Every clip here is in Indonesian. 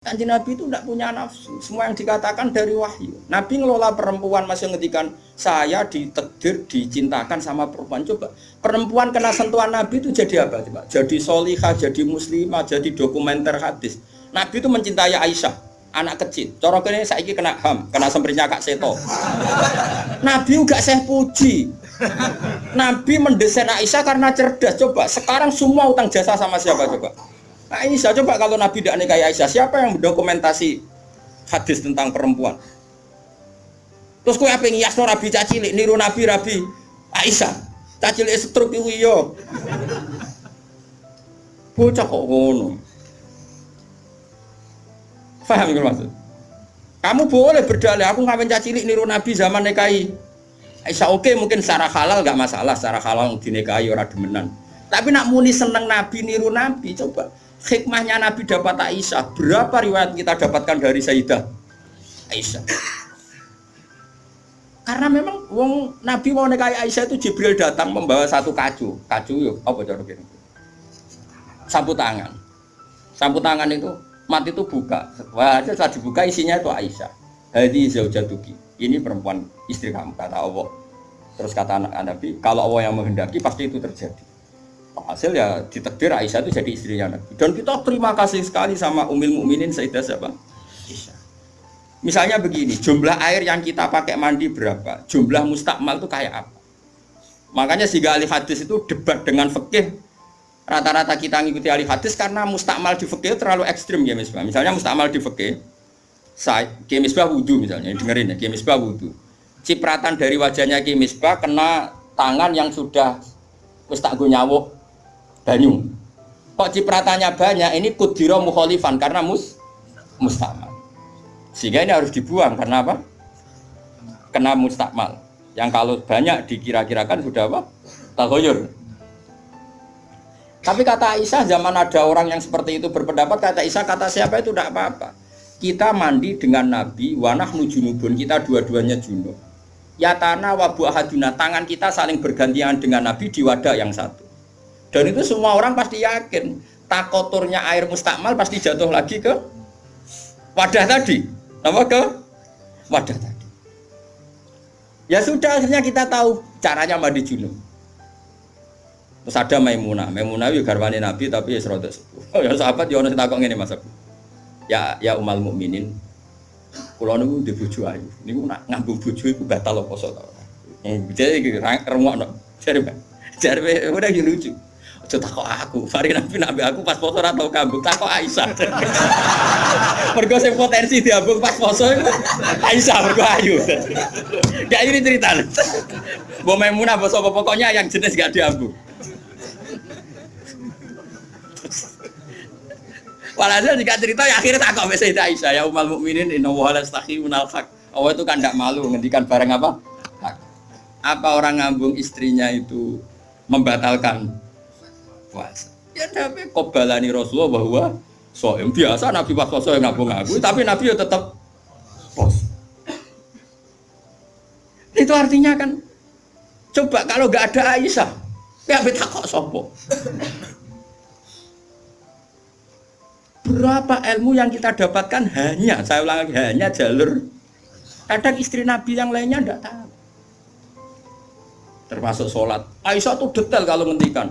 Kanjeng Nabi itu tidak punya nafsu. Semua yang dikatakan dari wahyu. Nabi ngelola perempuan masih ngedikan saya ditedir, dicintakan sama perempuan. Coba perempuan kena sentuhan Nabi itu jadi apa? Coba jadi solihah, jadi muslimah, jadi dokumenter hadis. Nabi itu mencintai Aisyah, anak kecil. Corok ini saya kena ham, kena semprinya kak Seto. Nabi juga saya puji. Nabi mendesain Aisyah karena cerdas. Coba sekarang semua utang jasa sama siapa coba? Aisyah coba kalau Nabi tidak nikahi Aisyah, siapa yang mendokumentasi hadis tentang perempuan? Terus kue apa yang yasno Nabi cacilik, niru Nabi Rabi Aisyah, cacilik setruk itu iyo. Bocah kok ngono. Faham gitu maksud? Kamu boleh berdalih, aku ngapain cacilik niru Nabi zaman nikahi Aisyah oke mungkin secara halal gak masalah, secara halal dinikahi orang demenan. Tapi nak muni seneng Nabi niru Nabi, coba hikmahnya Nabi dapat Aisyah. Berapa riwayat kita dapatkan dari Sayyidah Aisyah? Karena memang wong Nabi mau nikahi Aisyah itu Jibril datang membawa satu kacu. Kacu yuk apa cara gini sapu tangan. Sapu tangan itu mati itu buka. Wah setelah dibuka isinya itu Aisyah. Hadi zaujatuki. Ini perempuan istri kamu kata Allah. Terus kata anak Nabi kalau Allah yang menghendaki pasti itu terjadi hasil ya ditekdir Aisyah itu jadi istrinya Nabi. Dan kita terima kasih sekali sama Umil Mukminin Sayyidah siapa? Aisyah. Misalnya begini jumlah air yang kita pakai mandi berapa? Jumlah mustakmal itu kayak apa? Makanya si ahli hadis itu debat dengan fikih. Rata-rata kita ngikuti ahli hadis karena mustakmal di fikih terlalu ekstrim ya misalnya misalnya mustakmal di fikih saya Misbah wudhu misalnya dengerin ya Misbah wudhu cipratan dari wajahnya Misbah kena tangan yang sudah wis tak nyawuk banyu. Kok cipratannya banyak, ini kudiro mukholifan karena mus mustakmal. Sehingga ini harus dibuang karena apa? Kena mustakmal. Yang kalau banyak dikira-kirakan sudah apa? Tagoyur. Tapi kata Aisyah zaman ada orang yang seperti itu berpendapat kata Aisyah kata siapa itu tidak apa-apa. Kita mandi dengan Nabi wanah nujunubun kita dua-duanya junub. Ya tanah wabu tangan kita saling bergantian dengan Nabi di wadah yang satu. Dan itu semua orang pasti yakin takoturnya air mustakmal pasti jatuh lagi ke wadah tadi. Apa ke wadah tadi. Ya sudah akhirnya kita tahu caranya mandi junub. Terus ada Maimunah, Maimunah itu garwani Nabi tapi ya serodok sepuh. Oh, ya sahabat ya ono takok ngene Mas Ya ya umal mukminin. Kula niku di bojo ayu. Niku nak ngambung bojo iku batal apa to. Eh, jadi rungokno. Jare jare udah lucu. Takok aku. Fari nabi nabi aku pas poso ora tau kambung, takok Aisyah. mergo sing potensi diambung pas poso itu Aisyah mergo ayu. Gak ini cerita. Mbok Maimunah bos apa pokoknya yang jenis gak diambung. Walhasil jika cerita ya akhirnya tak kok Sayyidah Aisyah ya umal mukminin inna wa la minal haq. Allah itu kan tidak malu ngendikan barang apa? Hak. Apa orang ngambung istrinya itu membatalkan puasa. Ya tapi kobalani Rasulullah bahwa soem biasa Nabi pas poso yang ngabung ngaku, tapi Nabi ya tetap pos. Itu artinya kan coba kalau nggak ada Aisyah, ya beta kok sopo. Berapa ilmu yang kita dapatkan hanya, saya ulang lagi, hanya jalur. Kadang istri Nabi yang lainnya tidak tahu. Termasuk sholat. Aisyah tuh detail kalau ngendikan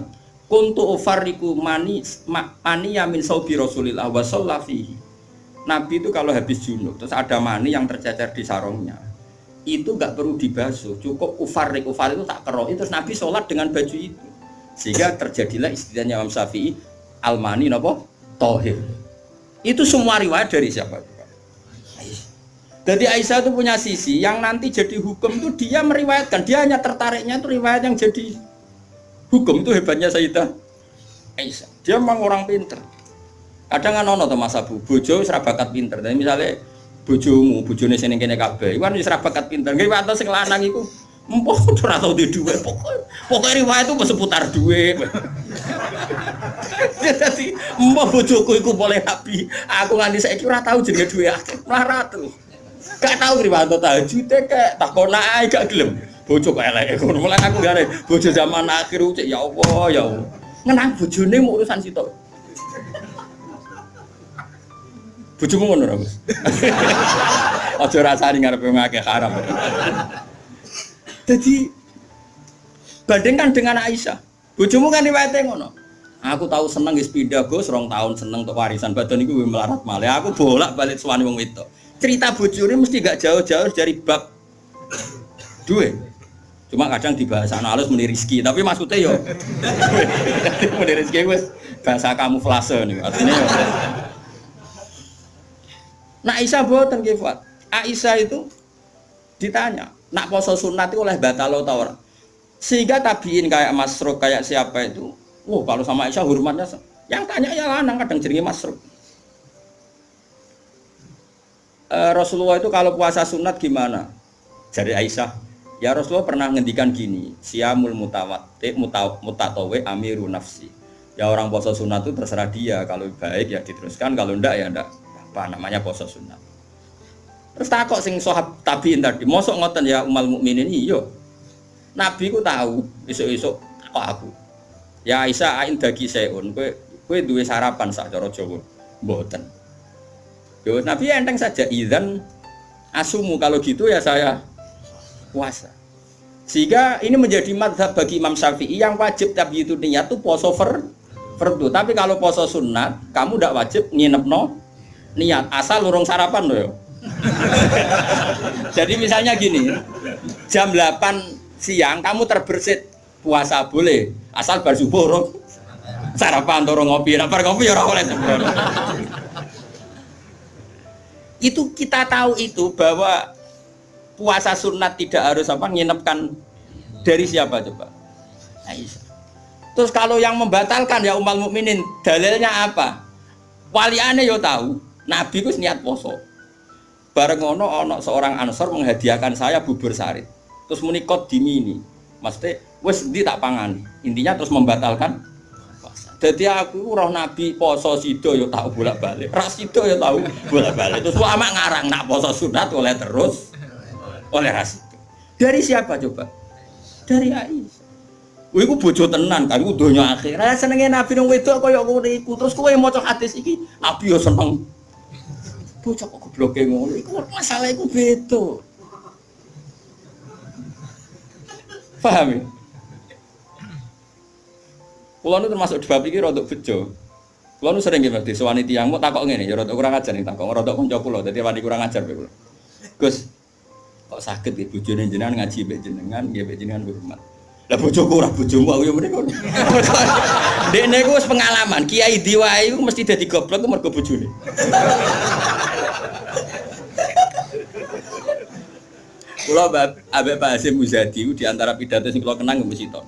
kuntu ufariku mani mani yamin saubi rasulillah wa fihi. Nabi itu kalau habis junub terus ada mani yang tercecer di sarungnya. Itu nggak perlu dibasuh cukup ufarik ufar itu tak keroh terus Nabi sholat dengan baju itu. Sehingga terjadilah istilahnya Imam Syafi'i al-mani nopo tohir. Itu semua riwayat dari siapa jadi Aisyah itu punya sisi yang nanti jadi hukum itu dia meriwayatkan. Dia hanya tertariknya itu riwayat yang jadi Hukum itu hebatnya Sayyidah Aisyah. Dia memang orang pinter. Kadang kan to Mas Abu, bojo wis bakat pinter. Tapi misalnya bojomu, bojone sing kene kabeh, iku kan wis bakat pinter. Nggih wae sing lanang iku Empoh ora tau di duwe pokok pokok riwayat itu seputar duwe. Jadi empoh bojoku iku boleh nabi. Aku nganti saiki ora tau jenenge duwe akeh. Melarat tuh. Gak tau riwayat tahajud kek takon ae gak gelem bojo kok elek ngono mulai aku gare bojo zaman akhir cek ya Allah ya Allah ngenang bojone mau urusan sitok Bojomu ngono ora, Gus? Aja rasani ngarepe ngakeh haram. Jadi bandingkan dengan Aisyah. Bojomu kan riwayate ngono. Aku tahu seneng wis pindah Gus, rong tahun seneng untuk warisan badan iku melarat malih. Aku bolak-balik suwani wong wedok. Cerita bojone mesti gak jauh-jauh dari bab duwe. Cuma kadang dibahas anak halus meni rizki, tapi maksudnya yo meni rizki wis bahasa kamuflase nih artinya yo. Nah Aisyah nggih Fuad. Aisyah itu ditanya, nak poso sunat itu oleh batalo ta ora? Sehingga tabiin kayak Masruk kayak siapa itu, wah kalau sama Aisyah hormatnya yang tanya ya lanang kadang jenenge Masruk. E, Rasulullah itu kalau puasa sunat gimana? Jadi Aisyah, ya Rasulullah pernah ngendikan gini, siamul mutawati mutatawe amiru nafsi. Ya orang puasa sunat itu terserah dia, kalau baik ya diteruskan, kalau enggak ya enggak apa namanya puasa sunat. Terus takok sing sohab tabiin tadi, mosok ngoten ya umal mukminin iyo. Nabi ku tahu esuk-esuk kok aku. Ya Aisyah ain dagi seun, kowe kowe duwe sarapan sak cara Jawa. Mboten. Yo Nabi enteng saja idzan asumu kalau gitu ya saya puasa. Sehingga ini menjadi madhab bagi Imam Syafi'i yang wajib tapi itu niat tuh poso fer, fardu. Tapi kalau poso sunat, kamu tidak wajib nginep no niat asal lurung sarapan loh. Jadi misalnya gini, jam 8 siang kamu terbersit puasa boleh asal bar subuh sarapan turun ngopi, bar ngopi ya oleh Itu kita tahu itu bahwa puasa sunat tidak harus apa nginepkan dari siapa coba? Aisyah. Terus kalau yang membatalkan ya umal mukminin dalilnya apa? Waliane yo tahu Nabi ku niat poso. Bareng ono ono seorang ansor menghadiahkan saya bubur sari. Terus menikot di mini. Maksudnya, wes di tak pangan. Intinya terus membatalkan jadi aku roh nabi poso sido yo tahu bolak balik, ras sido yo tahu bolak balik. Terus lama ngarang nak poso sunat oleh terus oleh ras. Dari siapa coba? Dari Aisyah. Wih, aku bojo tenan kan, donya akhir. Rasa senengnya nabi nung wedok kaya aku iku. Terus kowe maca hadis iki, nabi yo seneng bocah kok gobloke ngono iku masalah iku beda paham ya Kulo nu termasuk bab iki rodok bejo. Kulo nu sering nggih disewani tiyang mau takok ngene ya rodok kurang ajar nih takok rodok kanca kula dadi wani kurang ajar kulo. Gus kok sakit nggih bojone jenengan ngaji mbek jenengan nggih mbek jenengan hormat. Lah bojoku ora bojomu aku ya. Dekne ku wis pengalaman, kiai diwae iku mesti dadi goblok mergo bojone. Kula Abe Pak Hasim Muzadi di antara pidato sing kula kenang mesti to.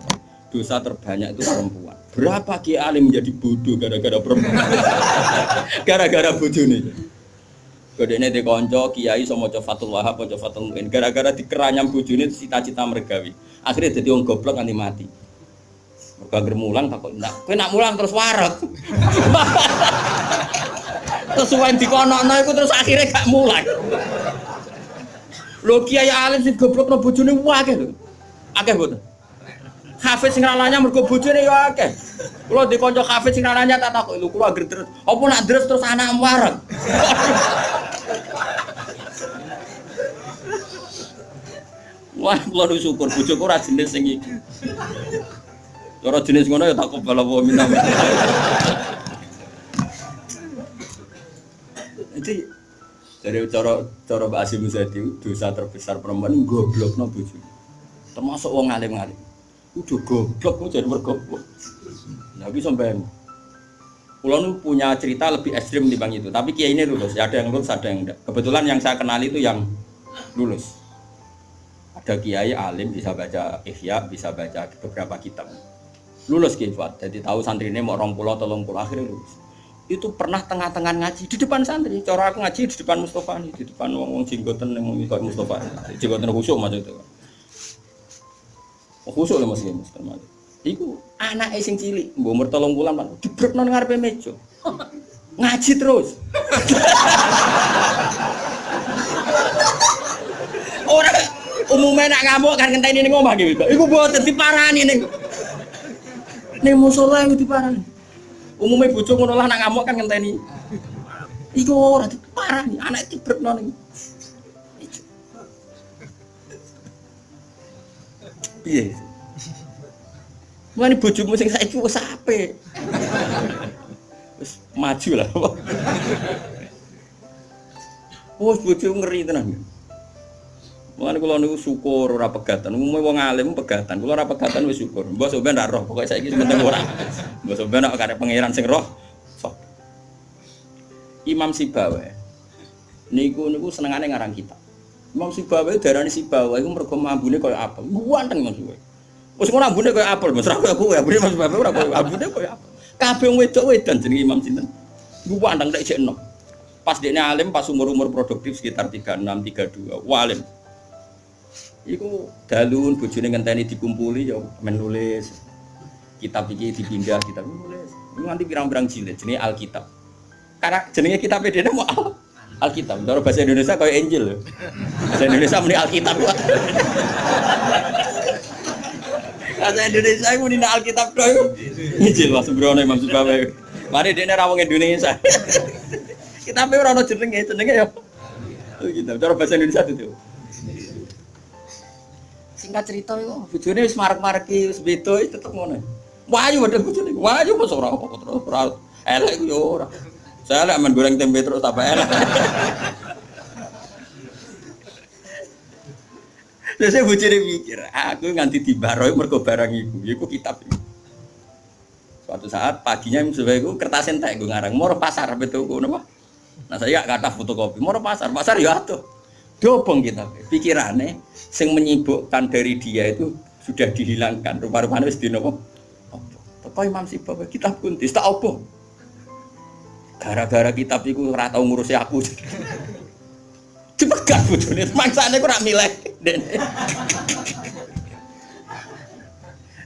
Dosa terbanyak itu perempuan. Berapa kiai alim menjadi bodoh gara-gara perempuan? Gara-gara bojone. Kodene di konco kiai sama Fatul Wahab, maca Fatul Muin. Gara-gara dikeranyam bojone cita-cita mergawi. Akhirnya jadi orang goblok nanti mati. Mergo mulang takut ndak. Kowe nak mulang terus warak. terus suwen dikonokno iku terus akhirnya gak mulang. Lho kiai alim sing goblokno bojone akeh lho. Akeh mboten. Hafiz sing ralanya mergo bojone ya akeh. Kula di kanca hafiz sing tak takok lho kula agar terus. Apa nak terus terus anak warak. Wah, kula nu syukur bojoku ora jenis sing iki. Ora jenis ngono ya tak kobal apa minta. Jadi dari cara cara Mbak Asim dosa terbesar perempuan goblok no bojo. Termasuk wong alim-alim. Udah goblok kok jadi bergoblok. Nabi sampai Pulau punya cerita lebih ekstrim bang itu, tapi kiai ini lulus. Ada yang lulus, ada yang enggak. Kebetulan yang saya kenal itu yang lulus. Ada kiai alim bisa baca ihya, bisa baca beberapa kitab. Lulus kifat, jadi tahu santri ini mau rong pulau, tolong pulau akhirnya lulus itu pernah tengah-tengah ngaji di depan santri. Cara aku ngaji di depan Mustafa nih, di depan wong wong jenggoten yang Mustafa. Jenggoten khusyuk maksud itu. Oh, khusyuk lah masih Mustafa. Iku anak sing cilik, mbok umur tolong bulan pan, jebrekno nang ngarepe meja. Ngaji terus. Orang umumnya nak ngamuk kan ngenteni ning omah gitu. Iku mboten diparani ning ning musala iku diparani. Umumnya bojo ngono lah nak ngamuk kan ngenteni. Iku ora parah nih, anak itu bernon nih. Iya. Mana bojomu sing saiki wis apik. Wis maju lah. Wes bojo ngeri tenan. Mulane kula niku syukur ora pegatan. Umume wong alim pegatan. Kula ora pegatan wis syukur. Mbok sampean ra roh, pokoke saiki penting ora. Mbok sampean nek karep pangeran sing roh. Sok. Imam Sibawa. Niku niku senengane ngarang kitab. Imam Sibawa darani Sibawa iku mergo mambune koyo apel. Guanteng Imam Sibawa. Wis ngono ambune koyo apel, Mas. Ora koyo kowe, ambune Mas Sibawa ora koyo ambune koyo apel. Kabeh wedok wedan jenenge Imam sinten. Guanteng tak jek enom. Pas dia alim pas umur-umur produktif sekitar 36 32. Walim. Iku dalun bojone ngenteni dikumpuli ya menulis. Kitab iki dipindah kitab nulis. Nganti pirang-pirang jilid jenenge Alkitab. Karena jenenge kitab dene mau Al Alkitab. Cara bahasa Indonesia kayak Injil lho. Bahasa Indonesia muni Alkitab. Bahasa Indonesia muni Alkitab doy. Injil Mas Brono Imam Subawe. Mari dene ra wong Indonesia. Kitabe ora ono jenenge, jenenge ya. Gitu. Cara bahasa Indonesia itu. Singkat cerita itu, bojone wis marek-mareki wis beda tetep ngono. Wayu padha bojone. Wayu mos ora ora elek yo ora. Saya lek men goreng tempe terus tambah elek. Terus saya bojone mikir, aku nganti dibaroi mergo barang iku, iku kitab iku. Suatu saat paginya sebagai itu kertas entek gue ngarang, mau pasar betul gue napa? Nah saya gak kata fotokopi, mau pasar, pasar ya tuh. Dobong kita, pikirannya, sing menyibukkan dari dia itu sudah dihilangkan. Rupa-rupanya wis dinopo. Apa Imam Sibab kitab kuntis tak apa? Gara-gara kitab itu ora tau ngurusi aku. Dipegat bojone, mangsane ku ora milih.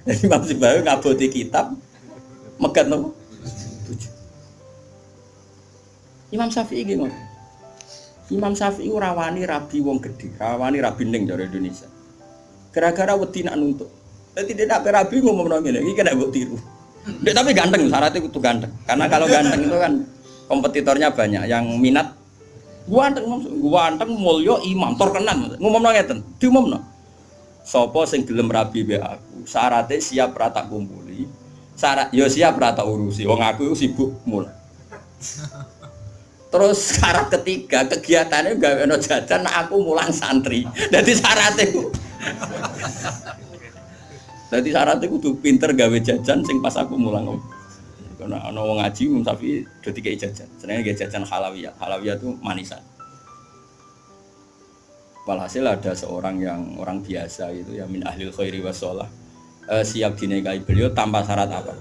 Jadi Imam Sibab ngaboti kitab megat nopo? Imam Syafi'i gimana? Imam Syafi'i rawani rabi wong gede, rawani rabi ning dari Indonesia. Gara-gara wedi nak nuntut. Jadi tidak rabi ngomong ngene, iki kena mbok tiru. Dek, tapi ganteng, syaratnya itu ganteng. Karena kalau ganteng itu kan kompetitornya banyak yang minat. Ganteng ganteng mulya imam terkenal ngomong ngeten? Diumumno. Sapa sing gelem rabi be aku? Syaratnya siap rata kumpuli. Syarat yo siap rata urusi. Wong aku sibuk mulai Terus syarat ketiga kegiatannya gak ono jajan nah aku mulang santri. Jadi syaratnya. Jadi syaratnya kudu pinter gawe jajan sing pas aku mulang. Karena ono wong ngaji Imam Syafi'i do dikai jajan. Senenge gawe jajan halawiyah. Halawiyah itu manisan. Walhasil ada seorang yang orang biasa itu ya min ahlil khairi wasolah e, siap dinikahi beliau tanpa syarat apa.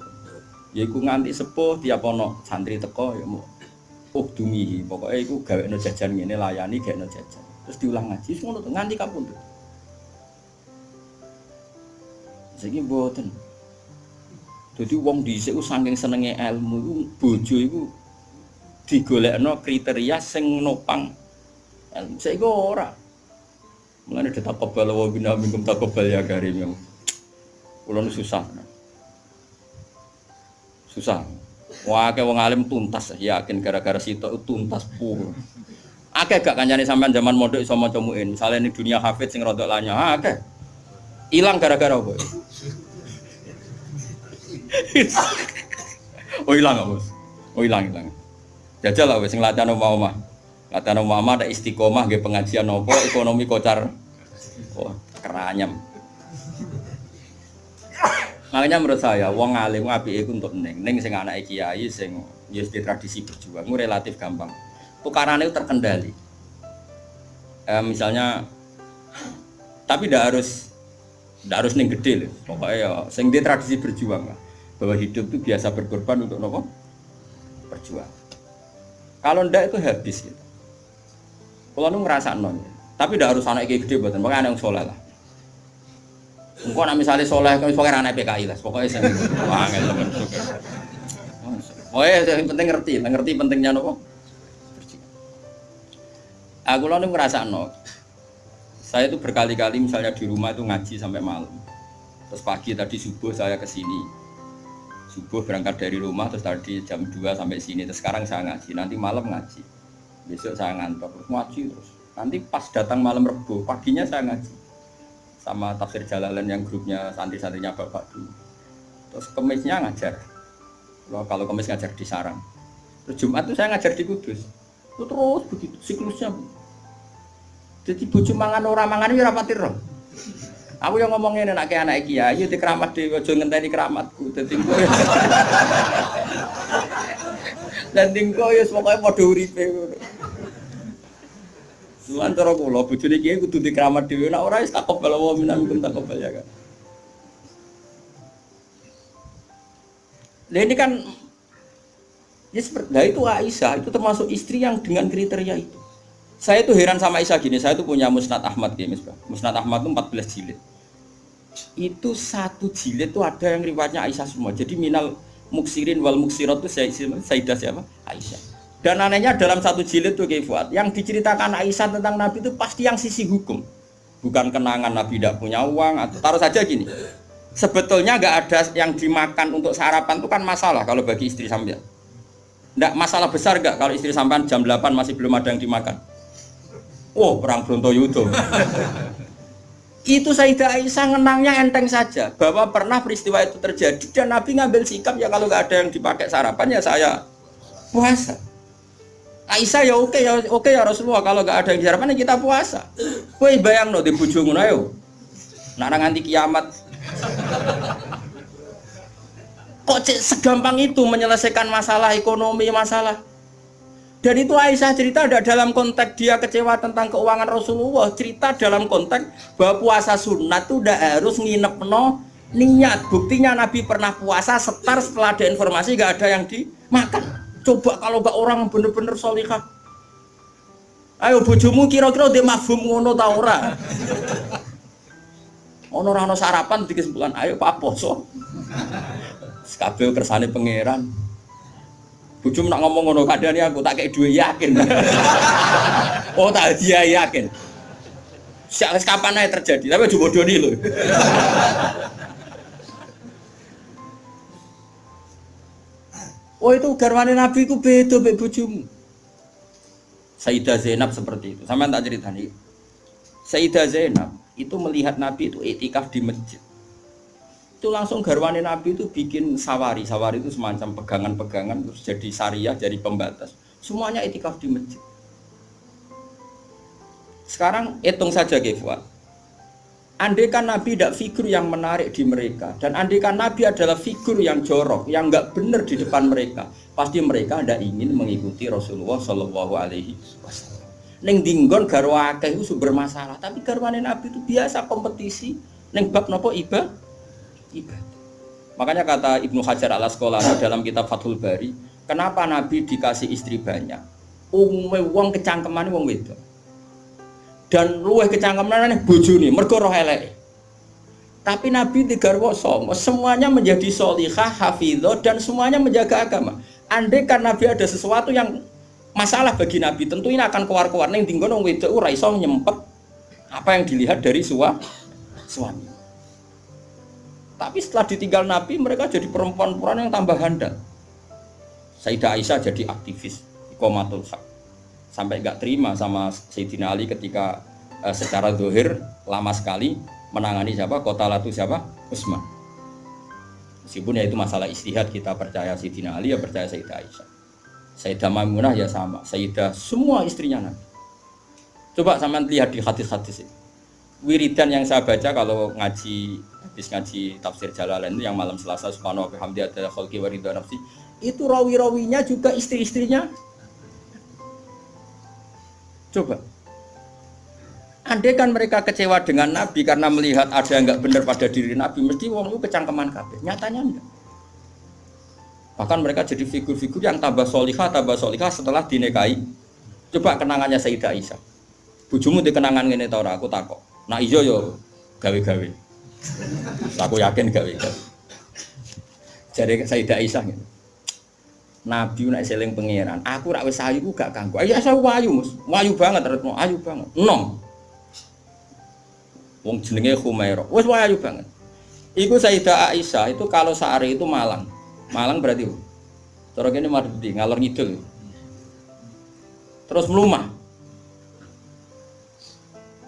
Yaiku nganti sepuh tiap ono santri teko ya mau ukdumihi pokoknya itu gawe no jajan ini layani gawe no jajan terus diulang ngaji semua nganti kapun tuh jadi buatan jadi wong di sini saking senengnya ilmu itu bojo itu digolek no kriteria sing nopang ilmu itu ora detak kebal wa bina minkum tak kebal ya karim yang ulun susah susah Wah, kayak wong alim tuntas, yakin gara-gara situ tuntas pur. Akeh gak kancane sampean zaman modok iso maca muin. Misale dunia hafid sing rodok lanya, akeh. Hilang gara-gara apa? oh hilang gak, Bos? Oh hilang hilang. Jajal lah sing latihan omah-omah. Latihan omah ada istiqomah nggih pengajian nopo ekonomi kocar. Oh, keranyam. Makanya menurut saya, wong alim api itu untuk neng, neng sing anak kiai, sing yes di tradisi berjuang, relatif gampang. Tukaran itu terkendali. Eh, misalnya, tapi tidak harus, tidak harus neng gede loh. Pokoknya ya, sing di tradisi berjuang lah. Bahwa hidup itu biasa berkorban untuk nopo berjuang. Kalau ndak itu habis gitu. Kalau nu ngerasa non, tapi tidak harus anak gede, buatan, makanya anak yang soleh lah. Engkau nak misalnya soleh, pokoknya anak PKI lah, pokoknya temen. Oh ya, yang penting ngerti, ngerti pentingnya nopo. Aku lalu ngerasa no, saya itu berkali-kali misalnya di rumah itu ngaji sampai malam. Terus pagi tadi subuh saya ke sini. Subuh berangkat dari rumah terus tadi jam 2 sampai sini. Terus sekarang saya ngaji, nanti malam ngaji. besok saya ngantor terus ngaji terus nanti pas datang malam rebu paginya saya ngaji sama tafsir jalalan yang grupnya santri-santrinya bapak dulu terus kemisnya ngajar kalau kemis ngajar di sarang terus jumat tuh saya ngajar di kudus itu terus begitu siklusnya jadi bucu mangan orang mangan ini rapatir aku yang ngomongin anak kayak anak kiai di keramat di ojo ngenteni keramatku. Jadi dan tingko ya pokoknya mau uripe. Tuhan cara kula bojone kiai kudu dikramat dhewe. Nek ora wis takobal wa minkum takobal ya kan. Nah ini kan ya seperti nah itu Aisyah itu termasuk istri yang dengan kriteria itu. Saya itu heran sama Aisyah gini, saya itu punya Musnad Ahmad ya, Musnad Ahmad itu 14 jilid. Itu satu jilid itu ada yang riwayatnya Aisyah semua. Jadi minal muksirin wal muksirat itu Sayyidah siapa? Aisyah. Dan anehnya dalam satu jilid tuh Kifuat, yang diceritakan Aisyah tentang Nabi itu pasti yang sisi hukum. Bukan kenangan Nabi tidak punya uang atau taruh saja gini. Sebetulnya nggak ada yang dimakan untuk sarapan itu kan masalah kalau bagi istri sampean. Nggak masalah besar nggak kalau istri sampean jam 8 masih belum ada yang dimakan. Oh, perang Brontoyudo. itu Sayyidah Aisyah ngenangnya enteng saja bahwa pernah peristiwa itu terjadi dan Nabi ngambil sikap ya kalau nggak ada yang dipakai sarapan ya saya puasa. Aisyah ya oke ya oke ya Rasulullah kalau nggak ada yang disarapan ya kita puasa. Kue bayang no di bojomu ayo. Nak nganti kiamat. Kok segampang itu menyelesaikan masalah ekonomi masalah. Dan itu Aisyah cerita ada dalam konteks dia kecewa tentang keuangan Rasulullah. Cerita dalam konteks bahwa puasa sunat itu udah harus nginep no niat. Buktinya Nabi pernah puasa setar setelah ada informasi gak ada yang dimakan. Coba kalau gak orang bener-bener solihah. Ayo bojomu kira-kira dia mafhum ngono ta ora? Ono ora ono sarapan di kesimpulan, ayo Pak Poso. Kabeh kersane pangeran. Bojomu nak ngomong ngono kadane aku tak kayak dua yakin. oh tak dia yakin. Siapa kapan aja terjadi, tapi coba doni loh. Oh itu garwane Nabi itu beda mbek bojomu. Sayyidah Zainab seperti itu. Sama tak cerita nih. Sayyidah Zainab itu melihat Nabi itu etikaf di masjid. Itu langsung garwane Nabi itu bikin sawari. Sawari itu semacam pegangan-pegangan terus jadi syariah, jadi pembatas. Semuanya etikaf di masjid. Sekarang hitung saja Kefuat Andaikan Nabi tidak figur yang menarik di mereka dan andaikan Nabi adalah figur yang jorok, yang nggak benar di depan mereka, pasti mereka tidak ingin mengikuti Rasulullah Shallallahu Alaihi Wasallam. Neng dinggon garwake itu sumber masalah, tapi garwane Nabi itu biasa kompetisi. Neng bab nopo iba, iba. Makanya kata Ibnu Hajar al Asqalani dalam kitab Fathul Bari, kenapa Nabi dikasih istri banyak? Umumnya uang kecangkeman uang wedok. Dan luweh kecangkeman nih nih mergo roh elek tapi Nabi digarwa somo semuanya menjadi solihah hafidho dan semuanya menjaga agama. Andai kan Nabi ada sesuatu yang masalah bagi Nabi tentu ini akan keluar-keluar. Neng tinggal nong wedok ora iso nyempet apa yang dilihat dari sua, suami tapi setelah ditinggal Nabi mereka jadi perempuan-perempuan yang tambah handal. Sayyidah Aisyah jadi aktivis ikomatul sak sampai nggak terima sama Sayyidina Ali ketika uh, secara dohir lama sekali menangani siapa? Kota latu siapa? Utsman meskipun ya itu masalah istihad kita percaya Sayyidina Ali ya percaya Sayyidah Aisyah. Sayyidah Maimunah ya sama. Sayyidah semua istrinya Nabi. Coba sama lihat di hadis-hadis ini. Wiridan yang saya baca kalau ngaji habis ngaji tafsir Jalalain itu yang malam Selasa subhanahu wa bihamdi adalah khalqi wa nafsi itu rawi-rawinya juga istri-istrinya Coba. Andai kan mereka kecewa dengan Nabi karena melihat ada yang nggak benar pada diri Nabi, mesti wong itu kecangkeman kabeh. Nyatanya enggak. Bahkan mereka jadi figur-figur yang tambah solihah, tambah solihah setelah dinekai. Coba kenangannya Sayyidah Aisyah. Bujumu di kenangan ini tau aku takut. Nah iyo yo gawe-gawe. Aku yakin gawe-gawe. Jadi Sayyidah Aisyah gitu. Nabi nak seling pangeran. Aku rak wis ayu gak kanggo. Ayo saya wayu, Mus. Wayu banget retno, ayu banget. Nom. Wong jenenge Khumairah. Wis wayu banget. Iku Sayyidah Aisyah itu kalau sehari itu Malang. Malang berarti Cara kene Mardi ngalor ngidul. terus melumah.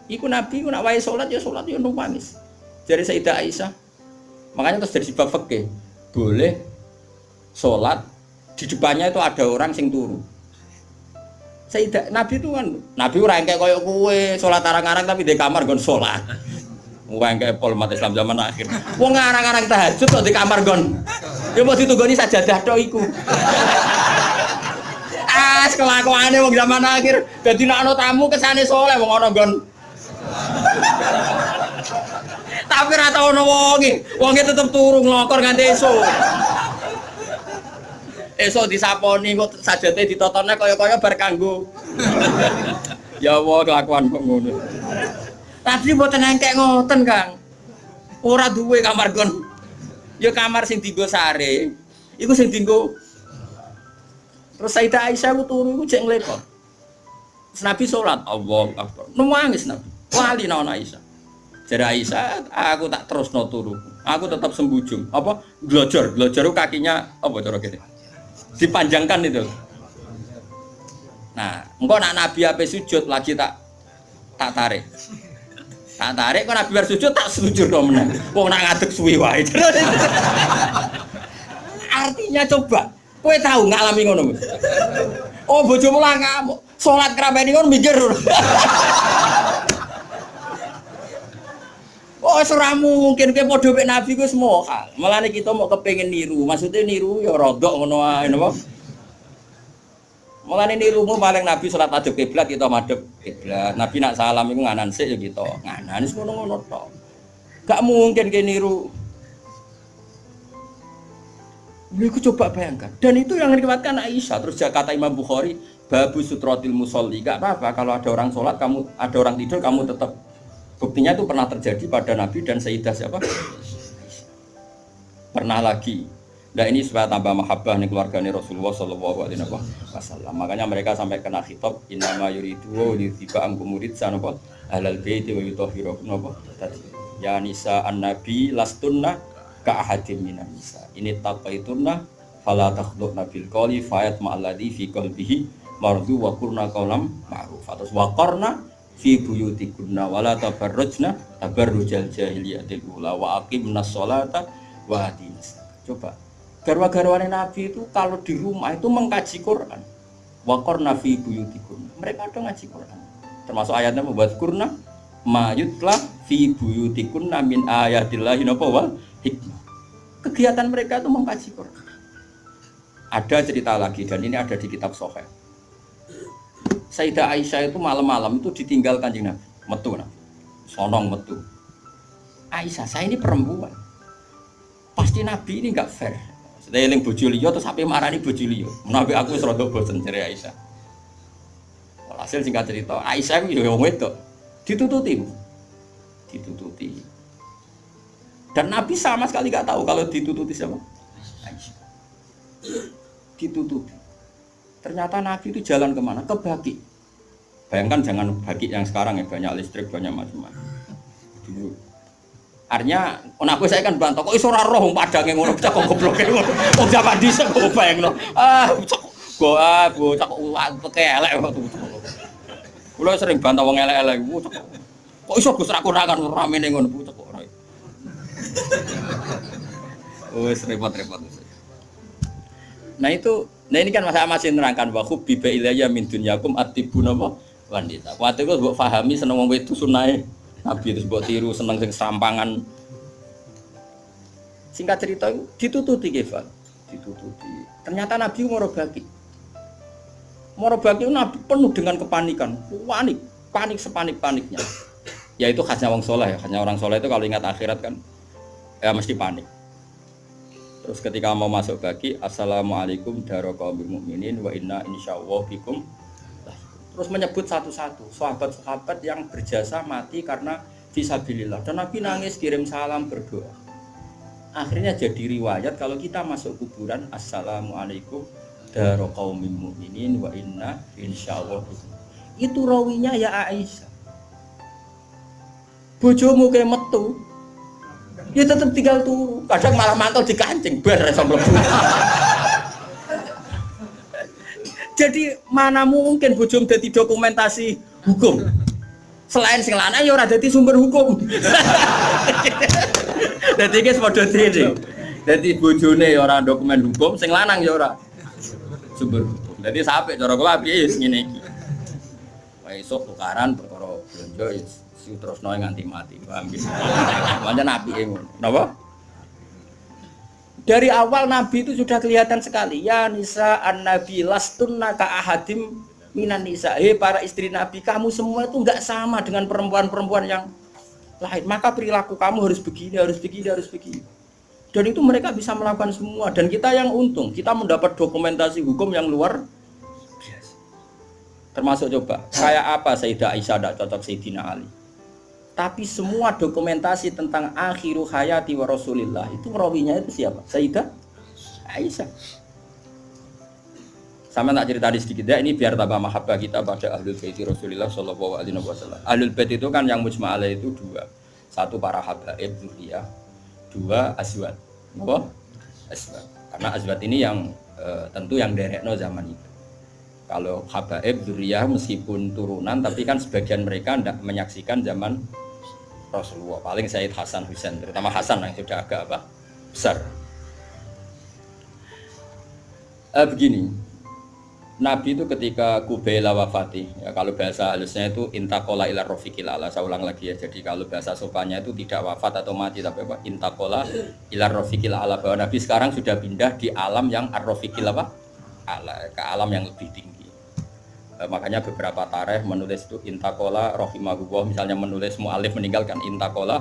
Iku Nabi, nak wae sholat ya sholat ya. Jadi Sayyidah Aisyah, makanya terus dari sebab fakih boleh sholat di depannya itu ada orang sing turu. Sayyidah Nabi itu kan Nabi orang kayak koyok kue sholat arang-arang tapi di kamar gon sholat. Wong kayak pol mati Islam zaman akhir. Wong arang-arang tahajud kok di kamar gon. Ya mau ditugoni sajadah tok iku. Ah, kelakuane wong zaman akhir. Dadi nek ana tamu kesane soleh wong ana gon. Tapi ra tau ono wonge. Wonge tetep turu nglokor nganti esuk. Esuk disaponi kok sajate ditotone kaya-kaya bar kanggo. ya Allah kelakuan kok ngono. Tapi mboten engkek ngoten, Kang. Ora duwe kamar gon. Ya kamar sing dienggo sare. Iku sing dienggo Terus Sayyidah Aisyah ku turu iku jek nglekok. Nabi salat, Allah Akbar. Nangis Nabi. Wali naon Aisyah. Jadi Aisyah, aku tak terus no turu. Aku tetap sembujung. Apa? Glojor. Glojor kakinya apa cara gini? Dipanjangkan itu. Nah, engkau nak Nabi apa sujud lagi tak tak tarik. Tak tarik kok Nabi bersujud tak sujud dong menang. Wong nak ngadeg suwi wae. Artinya coba, kowe tahu ngalami ngono. Oh bojomu lah ngamuk. Salat keramen ngono mikir. Oh, ora mungkin kowe padha mek Nabi ku semua hal. Mulane kita mau kepengin niru. Maksudnya niru ya rodok ngono ae napa? Mulane nirumu paling Nabi salat madhep kiblat kita madhep kiblat. Nabi nak salam iku nganan sik ya kita. Nganan wis ngono-ngono. Gak mungkin ke niru. Iku coba bayangkan. Dan itu yang diriwayatkan Aisyah. Terus kata Imam Bukhari, babu sutrotil musolli. Gak apa-apa kalau ada orang sholat, kamu ada orang tidur, kamu tetap Buktinya itu pernah terjadi pada Nabi dan Sayyidah siapa? Pernah lagi. Nah ini supaya tambah mahabbah nih keluarga nih Rasulullah Shallallahu Alaihi Wasallam. Makanya mereka sampai kena khitab inama yuridu wa yuthiba angkumurid sanapa halal baiti wa yutahhirukum apa tadi. Ya nisa an nabi lastunna ka ahadim minan nisa. Ini taqaitunna fala takhdhuna bil qawli fayat ma'alladhi fi qalbihi mardu wa qurna qawlam ma'ruf. Atas wa qarna fi buyutikunna wala tabarrujna tabarrujal jahiliyatil ula wa aqimna sholata wa atinas coba garwa-garwane nabi itu kalau di rumah itu mengkaji Quran. Wa qarna fi buyutikunna. Mereka ada ngaji Quran. Termasuk ayatnya membuat kurna mayutla fi buyutikunna min ayatillahi napa wal hikmah. Kegiatan mereka itu mengkaji Quran. Ada cerita lagi dan ini ada di kitab Soheh Sayyidah Aisyah itu malam-malam itu ditinggal kanjeng Nabi, metu Nabi. Sonong metu. Aisyah, saya ini perempuan. Pasti Nabi ini enggak fair. Saya yang bojo liya terus sampai marani bojo liya. Nabi aku wis rada bosen Aisyah. Hasil singkat cerita, Aisyah itu ya wong wedok. Ditututi. Ditututi. Dan Nabi sama sekali nggak tahu kalau ditututi siapa. Aisyah. Ditututi. Ternyata Nabi itu jalan ke mana? Ke Baki. Bayangkan jangan Baki yang sekarang ya banyak listrik banyak macam-macam. Artinya, aku saya kan bantah kok iso ora roh padange ngono bocah kok goblok ngono. Wong zaman dhisik kok bayangno. Ah, bocah go ah bocah kok elek waktu. Kulo sering bantah wong elek-elek. Kok iso Gus ra kurangan ramene ngono bocah kok ora. Wes repot-repot. Nah itu Nah ini kan masa masih nerangkan bahwa biba ilayya min dunyakum atibu napa wanita. Waktu itu buat fahami seneng wong itu sunai Nabi itu buat tiru seneng sing serampangan. Singkat cerita itu ditututi Kefal, ditututi. Ternyata Nabi bagi. Moro bagi itu Nabi penuh dengan kepanikan, panik, panik sepanik-paniknya. Ya itu khasnya wong soleh, ya. khasnya orang soleh itu kalau ingat akhirat kan ya mesti panik. Terus ketika mau masuk bagi Assalamualaikum darokaubil mukminin wa inna insyaallah bikum. Terus menyebut satu-satu sahabat-sahabat yang berjasa mati karena visabilillah. Dan Nabi nangis kirim salam berdoa. Akhirnya jadi riwayat kalau kita masuk kuburan Assalamualaikum darokaubil mukminin wa inna insyaallah. Itu rawinya ya Aisyah. Bojomu kayak metu, ya tetap tinggal turu kadang malah mantul di kancing ber mlebu Jadi mana mungkin bujum jadi dokumentasi hukum? Selain sing lanang ya ora dadi sumber hukum. Dadi iki padha dene. Dadi bojone ya ora dokumen hukum, sing lanang ya ora sumber hukum. Dadi sampe cara kula piye ngene iki. Esuk tukaran perkara blonjo si terusno nganti mati. Paham gitu. Pancen apike ngono. Napa? Dari awal Nabi itu sudah kelihatan sekali. Ya nisa an Nabi lastunna ka ahadim minan nisa. Hei para istri Nabi, kamu semua itu nggak sama dengan perempuan-perempuan yang lain. Maka perilaku kamu harus begini, harus begini, harus begini. Dan itu mereka bisa melakukan semua. Dan kita yang untung, kita mendapat dokumentasi hukum yang luar. Termasuk coba, kayak apa Sayyidah Aisyah tidak cocok Sayyidina Ali. Tapi semua dokumentasi tentang akhiru hayati wa rasulillah itu rawinya itu siapa? Sayyidah Aisyah. Sama tak cerita di sedikit ya, ini biar tambah mahabbah kita pada ahlul bait Rasulullah Shallallahu Alaihi Wasallam. Ahlul bait itu kan yang mujma itu dua, satu para habaib zuriyah, dua azwat. Apa? Azwat. Karena azwat ini yang e, tentu yang derekno zaman itu. Kalau habaib zuriyah meskipun turunan, tapi kan sebagian mereka tidak menyaksikan zaman Rasulullah. Paling Said Hasan Husain terutama Hasan yang sudah agak apa besar. Eh, begini. Nabi itu ketika Kubaila wafati ya kalau bahasa halusnya itu intakola ila rofiqil ala. Saya ulang lagi ya. Jadi kalau bahasa sopannya itu tidak wafat atau mati tapi apa? Intakola ila rofiqil ala. Bahwa Nabi sekarang sudah pindah di alam yang ar-rofiqil apa? Ala ke alam yang lebih tinggi Eh, makanya beberapa tareh menulis itu intakola rohimahullah. Misalnya menulis mu'alif meninggalkan intakola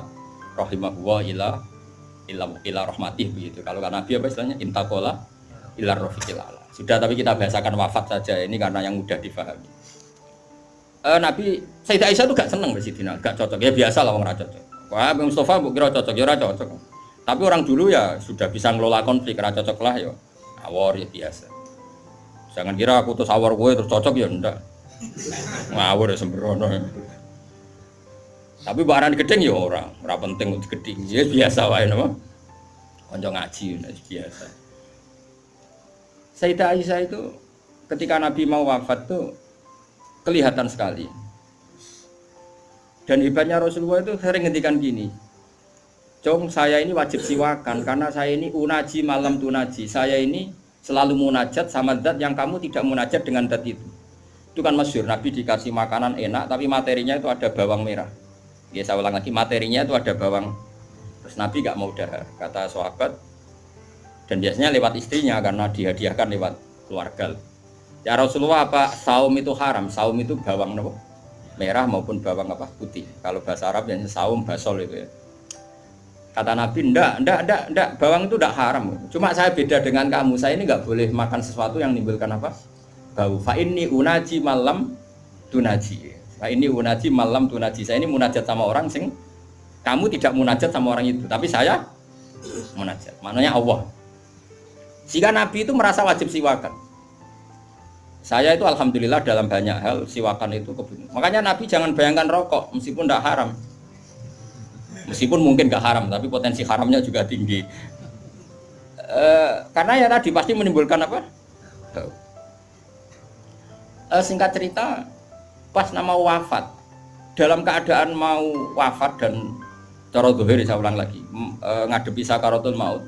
rohimahullah ila ila ila rahmatih begitu. Kalau kan nabi apa istilahnya? Intakola ila rofiqil ala. Sudah tapi kita bahasakan wafat saja ini karena yang mudah difahami. Uh, nabi Sayyidah Aisyah itu gak seneng Sidina gak cocok. Ya biasa lah orang cocok. Wah Mustafa kira cocok ya cocok. Tapi orang dulu ya sudah bisa ngelola konflik ra cocok lah ya. Awor ya biasa Jangan kira aku tuh sawar gue terus cocok ya ndak. Ngawur ya sembrono. Tapi barang gedeng ya orang, ora penting untuk gedeng. Ya biasa wae nama. Kanca ngaji ya biasa. Sayyidah Aisyah itu ketika Nabi mau wafat tuh kelihatan sekali. Dan hebatnya Rasulullah itu sering ngendikan gini, Cong saya ini wajib siwakan karena saya ini unaji malam tunaji. Saya ini selalu munajat sama zat yang kamu tidak munajat dengan zat itu. Itu kan masyur Nabi dikasih makanan enak tapi materinya itu ada bawang merah. Ya saya ulang lagi materinya itu ada bawang. Terus Nabi gak mau dahar kata sahabat. Dan biasanya lewat istrinya karena dihadiahkan lewat keluarga. Ya Rasulullah apa saum itu haram? Saum itu bawang merah maupun bawang apa? Putih. Kalau bahasa Arab yang saum basol itu ya Kata Nabi, ndak, ndak, ndak, ndak, bawang itu ndak haram. Cuma saya beda dengan kamu. Saya ini nggak boleh makan sesuatu yang menimbulkan apa? Bau. Fa ini unaji malam tunaji. Fa ini unaji malam tunaji. Saya ini munajat sama orang sing kamu tidak munajat sama orang itu, tapi saya munajat. Maknanya Allah. Jika Nabi itu merasa wajib siwakan. Saya itu alhamdulillah dalam banyak hal siwakan itu kebun. Makanya Nabi jangan bayangkan rokok meskipun tidak haram meskipun mungkin gak haram tapi potensi haramnya juga tinggi e, karena ya tadi pasti menimbulkan apa e, singkat cerita pas nama wafat dalam keadaan mau wafat dan cara dohir saya ulang lagi e, ngadepi sakaratul maut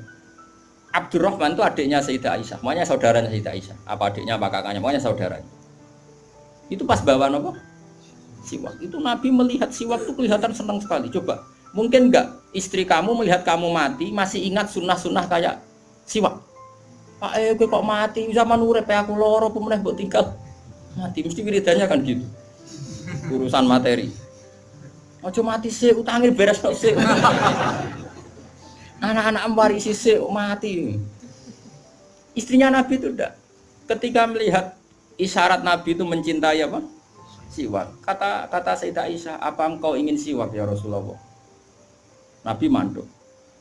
Abdurrahman itu adiknya Sayyidah Aisyah, makanya saudaranya Sayyidah Aisyah. Apa adiknya, apa kakaknya, makanya saudaranya. Itu pas bawa apa? Siwak. Itu Nabi melihat siwak itu kelihatan senang sekali. Coba Mungkin enggak istri kamu melihat kamu mati masih ingat sunnah-sunnah kayak siwak. Pak eh gue kok mati zaman urip aku loro pemenang buat tinggal mati mesti wiridannya kan gitu. Urusan materi. Ojo mati sih utangin beres kok sih. Anak-anak warisi sih mati. Istrinya Nabi itu enggak. Ketika melihat isyarat Nabi itu mencintai apa? Siwak. Kata kata Sayyidah Aisyah, apa engkau ingin siwak ya Rasulullah? Nabi manduk.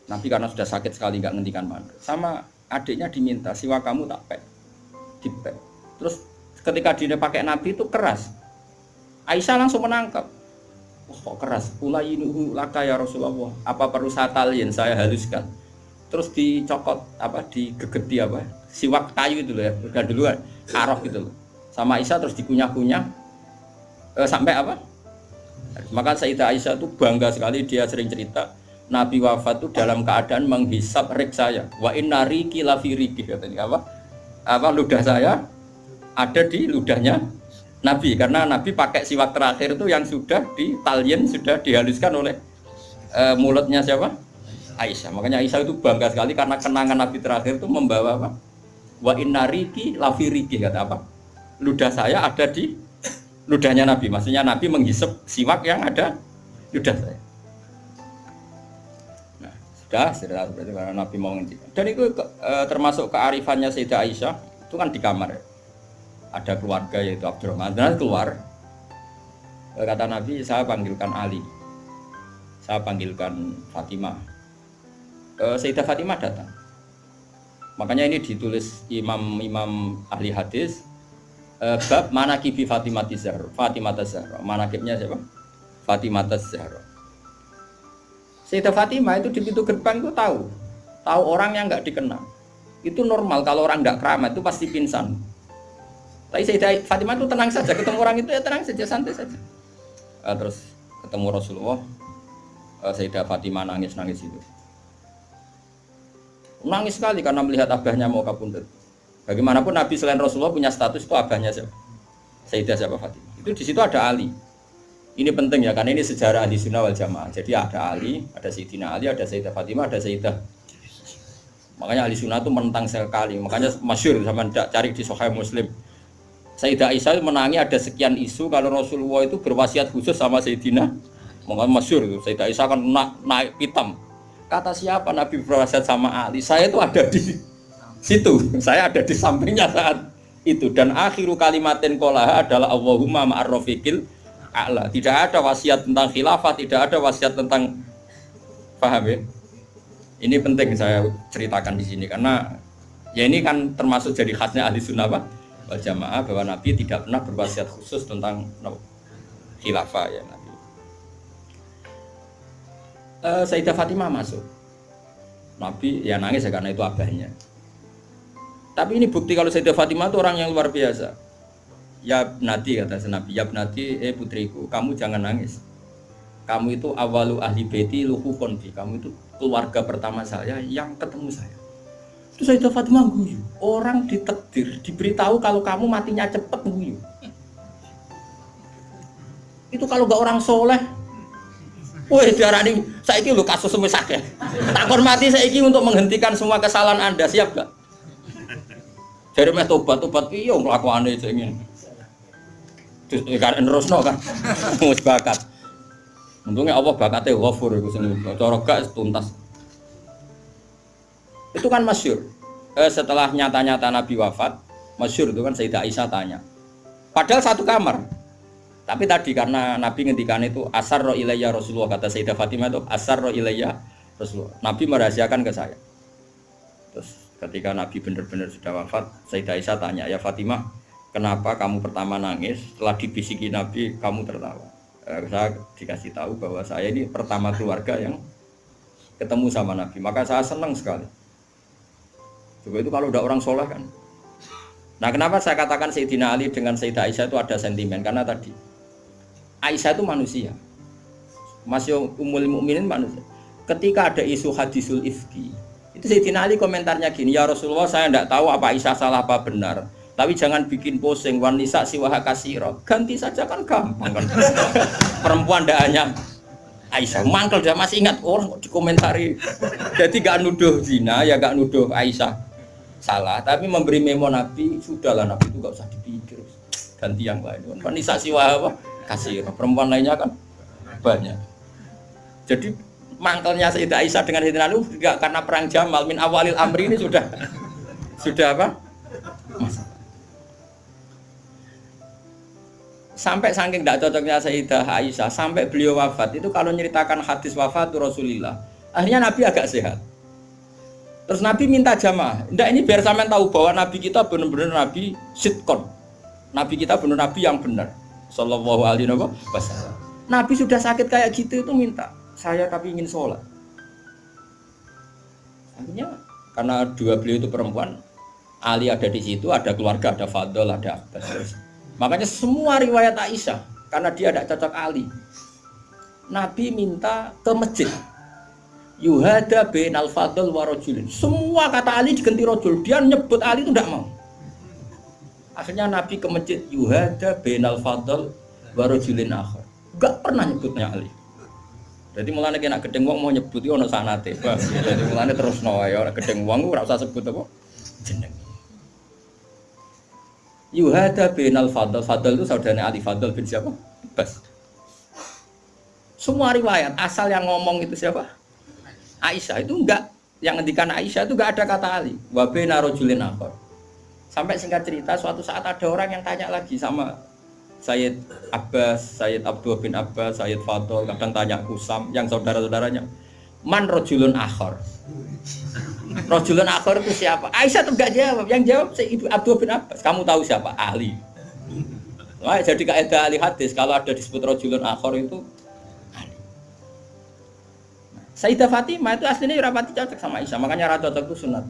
Nabi karena sudah sakit sekali nggak ngendikan manduk. Sama adiknya diminta siwa kamu tak pek, dipek. Terus ketika dia pakai Nabi itu keras. Aisyah langsung menangkap. Oh, kok keras? ini laka ya Rasulullah. Apa perlu saya talian saya haluskan? Terus dicokot apa digegeti apa? Siwak kayu itu loh ya. Duluan arok gitu loh. sama Aisyah terus dikunyah-kunyah eh, sampai apa? Maka Sayyidah Aisyah itu bangga sekali dia sering cerita Nabi wafat itu dalam keadaan menghisap rik saya. Wa inna riki lafi riki katanya apa? Apa ludah saya ada di ludahnya Nabi karena Nabi pakai siwak terakhir itu yang sudah di talien sudah dihaluskan oleh uh, mulutnya siapa? Aisyah. Makanya Aisyah itu bangga sekali karena kenangan Nabi terakhir itu membawa apa? Wa inna riki lafi riki kata apa? Ludah saya ada di ludahnya Nabi. Maksudnya Nabi menghisap siwak yang ada ludah saya. Sudah, sudah berarti karena Nabi mau ngendikan. Dan itu e, termasuk kearifannya Sayyidah Aisyah itu kan di kamar ya. Ada keluarga yaitu Abdurrahman. Dan keluar e, kata Nabi saya panggilkan Ali. Saya panggilkan Fatimah. E, Sayyidah Fatimah datang. Makanya ini ditulis imam-imam ahli hadis uh, bab manakibi Fatimah Zahra. Fatimah Zahra. Manakibnya siapa? Fatimah Zahra. Sayyidah Fatimah itu di pintu gerbang itu tahu. Tahu orang yang nggak dikenal. Itu normal kalau orang nggak keramat itu pasti pingsan. Tapi Sayyidah Fatimah itu tenang saja ketemu orang itu ya tenang saja santai saja. Uh, terus ketemu Rasulullah uh, Sayyidah Fatimah nangis-nangis itu. Nangis sekali karena melihat abahnya mau kabundut. Bagaimanapun Nabi selain Rasulullah punya status itu abahnya siapa? Sayyidah siapa Fatimah. Itu di situ ada Ali. Ini penting ya karena ini sejarah ahli sunnah wal jamaah. Jadi ada Ali, ada Sayyidina Ali, ada Sayyidah Fatimah, ada Sayyidah. Makanya ahli sunnah itu menentang sekali. Makanya masyur sama cari di Sahih Muslim. Sayyidah Aisyah menangi ada sekian isu kalau Rasulullah itu berwasiat khusus sama Sayyidina. Makanya masyur itu. Sayyidah Aisyah kan naik, naik hitam. Kata siapa Nabi berwasiat sama Ali? Saya itu ada di situ saya ada di sampingnya saat itu dan akhiru kalimatin kolah adalah Allahumma ma'arrofiqil a'la. Tidak ada wasiat tentang khilafah tidak ada wasiat tentang paham ya? Ini penting saya ceritakan di sini karena ya ini kan termasuk jadi khasnya ahli sunnah wal jamaah bahwa Nabi tidak pernah berwasiat khusus tentang no, khilafah ya Nabi. Uh, Sayyidah Fatimah masuk. Nabi ya nangis ya karena itu abahnya. Tapi ini bukti kalau Sayyidah Fatimah itu orang yang luar biasa. Ya Nati kata Nabi, ya Nati, eh putriku, kamu jangan nangis. Kamu itu awalu ahli beti luhu konfi. Kamu itu keluarga pertama saya yang ketemu saya. Itu Sayyidah Fatimah guyu. Orang ditekdir, diberitahu kalau kamu matinya cepet guyu. Itu kalau gak orang soleh, Woi ini saya ini lo kasus sakit. Tak mati saya ini untuk menghentikan semua kesalahan anda siap gak? Dari meh tobat tobat piye nglakuane sing ngene. Terus nerusno kan. Untungnya Allah bakatnya ghafur itu sing cara gak tuntas. Itu kan masyur. Eh, setelah nyata-nyata Nabi wafat, masyur itu kan Sayyidah Aisyah tanya. Padahal satu kamar. Tapi tadi karena Nabi ngendikan itu asar ro ilayya Rasulullah kata Sayyidah Fatimah itu asar ro ilayya Rasulullah. Nabi merahasiakan ke saya. Terus ketika Nabi benar-benar sudah wafat Sayyidah Aisyah tanya ya Fatimah kenapa kamu pertama nangis setelah dibisiki Nabi kamu tertawa? Eh, saya dikasih tahu bahwa saya ini pertama keluarga yang ketemu sama Nabi. Maka saya senang sekali. Coba itu kalau udah orang soleh kan. Nah kenapa saya katakan Sayyidina Ali dengan Sayyidah Aisyah itu ada sentimen? Karena tadi Aisyah itu manusia. Masih umul mukminin manusia. Ketika ada isu hadisul ifki itu Sayyidina Ali komentarnya gini, ya Rasulullah saya tidak tahu apa Aisyah salah apa benar. Tapi jangan bikin pusing, wanita siwaha kasiro. Ganti saja kan gampang kan. Perempuan tidak hanya Aisyah. Mangkel dia masih ingat orang kok dikomentari. Jadi gak nuduh zina, ya gak nuduh Aisyah salah. Tapi memberi memo Nabi, sudahlah Nabi itu gak usah dipikir. Ganti yang lain. Wanita siwaha apa? Kasiro. Perempuan lainnya kan banyak. Jadi mangkelnya Sayyidah Aisyah dengan Sayyidina Ali juga karena perang Jamal min awalil amri ini sudah sudah apa? Sampai saking tidak cocoknya Sayyidah Aisyah sampai beliau wafat itu kalau nyeritakan hadis wafat Rasulullah akhirnya Nabi agak sehat. Terus Nabi minta jamaah. Enggak ini biar sampean tahu bahwa Nabi kita benar-benar Nabi sitkon. Nabi kita benar Nabi yang benar. Sallallahu alaihi wasallam. Nabi sudah sakit kayak gitu itu minta saya tapi ingin sholat akhirnya karena dua beliau itu perempuan Ali ada di situ ada keluarga ada Fadol ada Abbas Makanya semua riwayat Aisyah karena dia tidak cocok Ali. Nabi minta ke masjid. Yuhada bin al fadl wa Semua kata Ali diganti rojul. Dia nyebut Ali itu tidak mau. Akhirnya Nabi ke masjid Yuhada bin al fadl wa rajulin akhir. Gak pernah nyebutnya Ali. Jadi mulanya kena gedeng wong mau nyebut itu ono sanate. Jadi mulanya terus no ya gedeng wong ora usah sebut apa jeneng. Yuhada bin al Fadl. Itu saudaranya Ali Fadl bin siapa? Bas. Semua riwayat asal yang ngomong itu siapa? Aisyah itu enggak yang ngendikan Aisyah itu enggak ada kata Ali. Wa bina rajulin akhar. Sampai singkat cerita suatu saat ada orang yang tanya lagi sama Sayyid Abbas, Sayyid Abdul bin Abbas, Sayyid Fadl, kadang tanya Kusam, yang saudara-saudaranya. Man rojulun akhor. Rojulun akhor itu siapa? Aisyah tuh gak jawab. Yang jawab si Ibu Abdul bin Abbas. Kamu tahu siapa? Ahli. Wah, jadi kaidah ahli hadis kalau ada disebut rojulun akhor itu ahli. Sayyidah Fatimah itu aslinya rapati cocok sama Aisyah, makanya rata cocok itu sunat.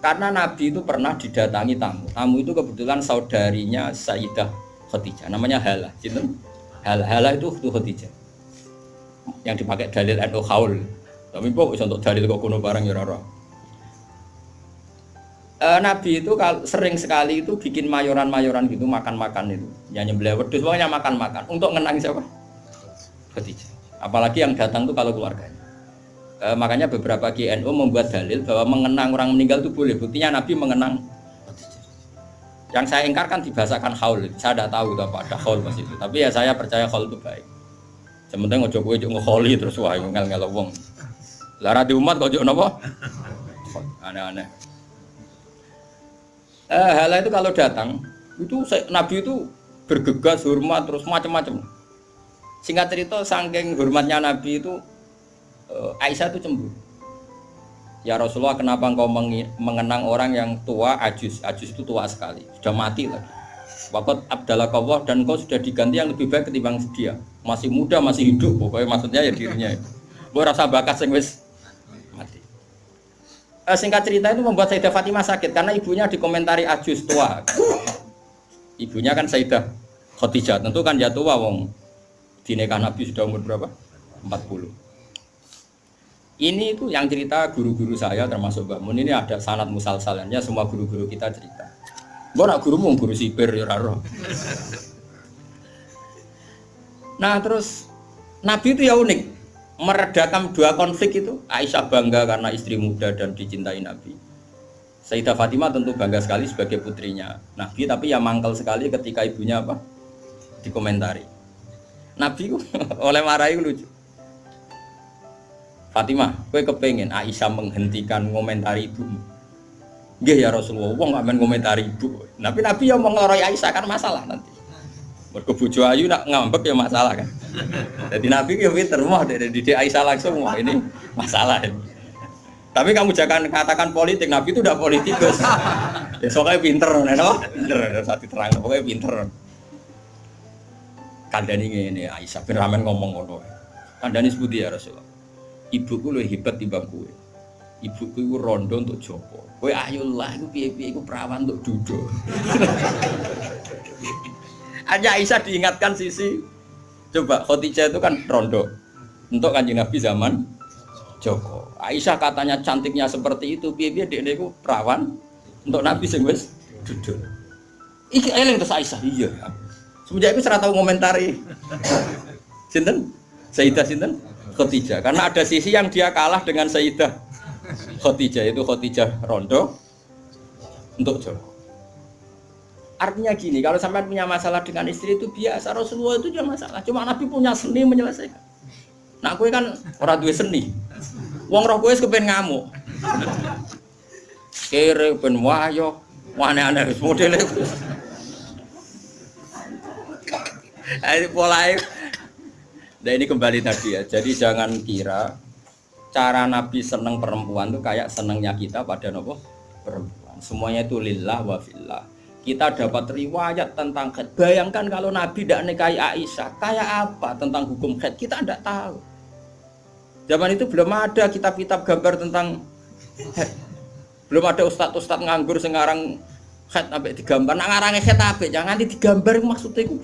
Karena Nabi itu pernah didatangi tamu. Tamu itu kebetulan saudarinya Sayyidah Khadijah, namanya Hala. Gitu? Hala, Hala itu Khadijah. Yang dipakai dalil NU Haul. Tapi kok bisa untuk dalil kok kuno barang ya rara. E, Nabi itu sering sekali itu bikin mayoran-mayoran gitu makan-makan itu. Ya nyembelih wedhus pokoknya makan-makan untuk ngenang siapa? Khadijah. Apalagi yang datang tuh kalau keluarganya. E, makanya beberapa GNU membuat dalil bahwa mengenang orang meninggal itu boleh. Buktinya Nabi mengenang Yang saya ingkar kan dibahasakan haul. Saya tidak tahu itu apa ada haul pas itu. Tapi ya saya percaya haul itu baik. Sementara ngojo kowe ngeholi terus wah ngel-ngel wong. Lara di umat kok nopo? Aneh-aneh. Eh, itu kalau datang itu Nabi itu bergegas hormat terus macam-macam. Singkat cerita, saking hormatnya Nabi itu eh, Aisyah itu cemburu. Ya Rasulullah, kenapa engkau mengenang orang yang tua, ajus, ajus itu tua sekali, sudah mati lagi. Waktu Abdallah Kawah dan kau sudah diganti yang lebih baik ketimbang dia. Masih muda, masih hidup, pokoknya maksudnya ya dirinya. Gue rasa bakat eh, singkat cerita itu membuat Sayyidah Fatimah sakit karena ibunya dikomentari ajus tua. Ibunya kan Sayyidah Khadijah, tentu kan ya tua wong. Dinekah Nabi sudah umur berapa? 40. Ini itu yang cerita guru-guru saya termasuk Mbak Mun ini ada sanat musalsalannya semua guru-guru kita cerita. Gue nak guru guru sipir ya raro. Nah terus Nabi itu ya unik meredakan dua konflik itu Aisyah bangga karena istri muda dan dicintai Nabi Sayyidah Fatimah tentu bangga sekali sebagai putrinya Nabi tapi ya mangkel sekali ketika ibunya apa dikomentari Nabi oleh marahi lucu Fatimah, gue kepengen Aisyah menghentikan komentari ibumu. Gih ya Rasulullah, wong gak main komentari ibu. Tapi Nabi yang mau Aisyah kan masalah nanti. Berkebujo ayu nak ngambek ya masalah kan. Jadi Nabi ya pinter mah dari didik Aisyah langsung wah ini masalah ini. Tapi kamu jangan katakan politik, Nabi itu udah politikus. Ya soalnya pinter, neno, pinter, saat terang, pokoknya pinter. Kandani ini Aisyah bin Ramen ngomong ngono. Kandani sebuti ya Rasulullah. Ibuku lebih hebat di bangku. Ibuku itu rondo untuk Joko. Kowe ayolah, itu piye-piye, itu perawan untuk duduk. Hanya Aisyah diingatkan sisi coba Khadijah itu kan rondo untuk kanjeng Nabi zaman Joko. Aisyah katanya cantiknya seperti itu, biar dia itu perawan untuk Nabi sing wis duduk. Iki eling terus Aisyah iya. Semenjak itu serata tahu ngomentari. Sinten? Sayyidah sinten? Khadijah. Karena ada sisi yang dia kalah dengan Sayyidah Khadijah itu Khadijah rondo untuk Joko. Artinya gini, kalau sampai punya masalah dengan istri itu biasa, Rasulullah itu juga masalah. Cuma Nabi punya seni menyelesaikan. Nah, kue kan orang tua seni. Wong roh kue kepen ngamuk. Kere ben wayo, aneh-aneh modelnya. Ini pola Nah ini kembali tadi ya. Jadi jangan kira cara Nabi seneng perempuan itu kayak senengnya kita pada nopo perempuan. Semuanya itu lillah wa fillah kita dapat riwayat tentang khed. Bayangkan kalau Nabi tidak nikahi Aisyah, kayak apa tentang hukum khed? Kita tidak tahu. Zaman itu belum ada kitab-kitab gambar tentang khed. Belum ada ustadz-ustadz nganggur sekarang Khat sampai digambar, nak ngarange khat apik, jangan digambar maksudnya itu.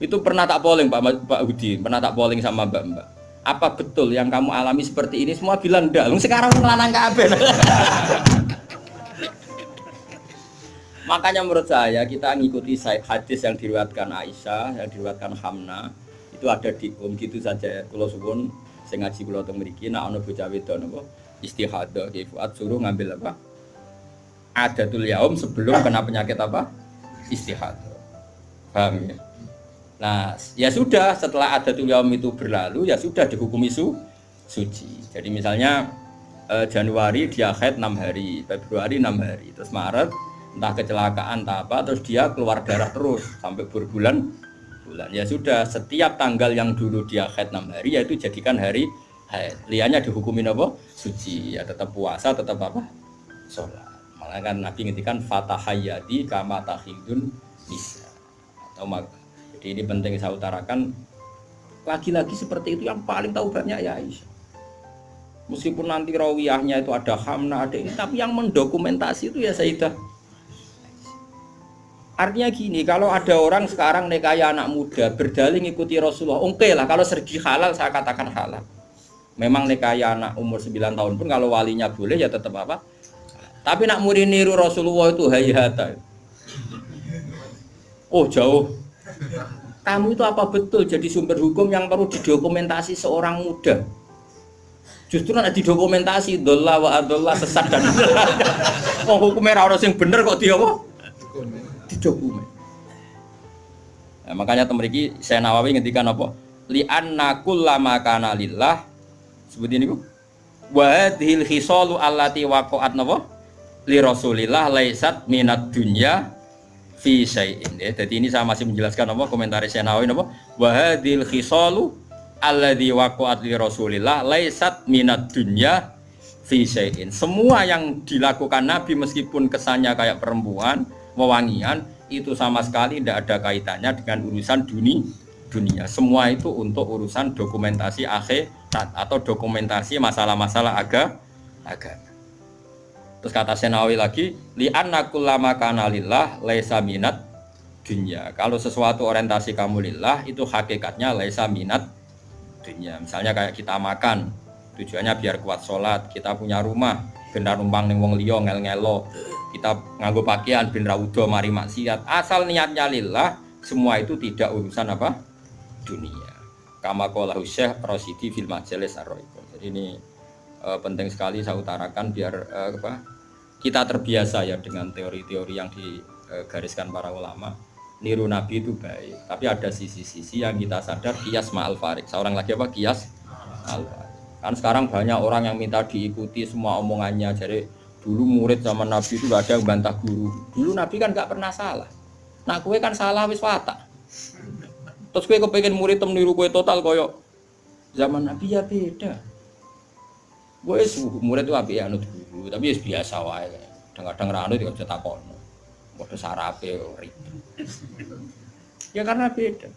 Itu pernah tak polling Pak Pak Hudi, pernah tak polling sama Mbak Mbak. Apa betul yang kamu alami seperti ini? Semua bilang enggak. Sekarang melanang kabeh. Makanya menurut saya kita ngikuti hadis yang diriwatkan Aisyah, yang diriwatkan Hamna, itu ada di um gitu saja. Kalau suwun saya ngaji kula teng mriki nek ana bocah istihadah suruh ngambil apa? Adatul yaum sebelum kena penyakit apa? Istihadah. Paham ya? Nah, ya sudah setelah adatul yaum itu berlalu ya sudah dihukumi su suci. Jadi misalnya eh, Januari dia haid 6 hari, Februari 6 hari, terus Maret entah kecelakaan entah apa terus dia keluar darah terus. Sampai berbulan bulan. Ya sudah setiap tanggal yang dulu dia haid enam hari yaitu jadikan hari haid. Liannya dihukumin apa? Suci. Ya tetap puasa tetap apa? Sholat. Malah kan nabi ngintikan fatahayati kama tahidun bisa. Atau jadi ini penting saya utarakan. Lagi-lagi seperti itu yang paling tahu banyak ya Aisyah. Meskipun nanti rawiyahnya itu ada hamna ada ini tapi yang mendokumentasi itu ya Sayyidah Artinya gini, kalau ada orang sekarang nekaya anak muda berdalih ikuti Rasulullah, oke okay lah kalau sergi halal saya katakan halal. Memang nekaya anak umur 9 tahun pun kalau walinya boleh ya tetap apa? Tapi nak murid niru Rasulullah itu hayata. Oh jauh. Kamu itu apa betul jadi sumber hukum yang perlu didokumentasi seorang muda? Justru nak didokumentasi dolla wa sesat dan oh hukumnya orang yang bener kok dia kok? Dokumen. Nah, makanya temeriki saya Nawawi ngendikan apa? Li anna kullama kana lillah seperti ini Bu. Wa hadhil khisalu allati waqa'at napa? Li Rasulillah laisat minat dunya fi syai'in. Ya, jadi ini saya masih menjelaskan apa komentar saya Nawawi? Wa hadhil khisalu alladzi waqa'at li Rasulillah laisat minat dunya fi syai'in. Semua yang dilakukan Nabi meskipun kesannya kayak perempuan, wewangian itu sama sekali tidak ada kaitannya dengan urusan dunia dunia. Semua itu untuk urusan dokumentasi akhirat atau dokumentasi masalah-masalah aga agama. Terus kata Senawi lagi li annakullama kana lillah laisa minat dunia kalau sesuatu orientasi kamu lillah itu hakikatnya laisa minat dunia misalnya kayak kita makan tujuannya biar kuat sholat kita punya rumah benar numpang ning wong liya ngel-ngelo kita nganggo pakaian bin raudo mari maksiat. Asal niatnya lillah semua itu tidak urusan apa? Dunia. Kama qala Syekh Rosidi fil majalis ar jadi ini e, penting sekali saya utarakan biar e, apa? Kita terbiasa ya dengan teori-teori yang digariskan para ulama. Niru nabi itu baik tapi ada sisi-sisi yang kita sadar kias ma'al farik seorang lagi apa? Kias al kan sekarang banyak orang yang minta diikuti semua omongannya jadi Dulu murid zaman Nabi itu gak ada yang bantah guru. Dulu Nabi kan gak pernah salah. Nah kue kan salah wis watak. Terus kue kepengen murid tem niru kue total koyok zaman Nabi ya beda. Gue murid itu api anut guru, tapi ya biasa wae. Kadang-kadang rano juga bisa takon. Bodoh sarape ribet. Ya karena beda.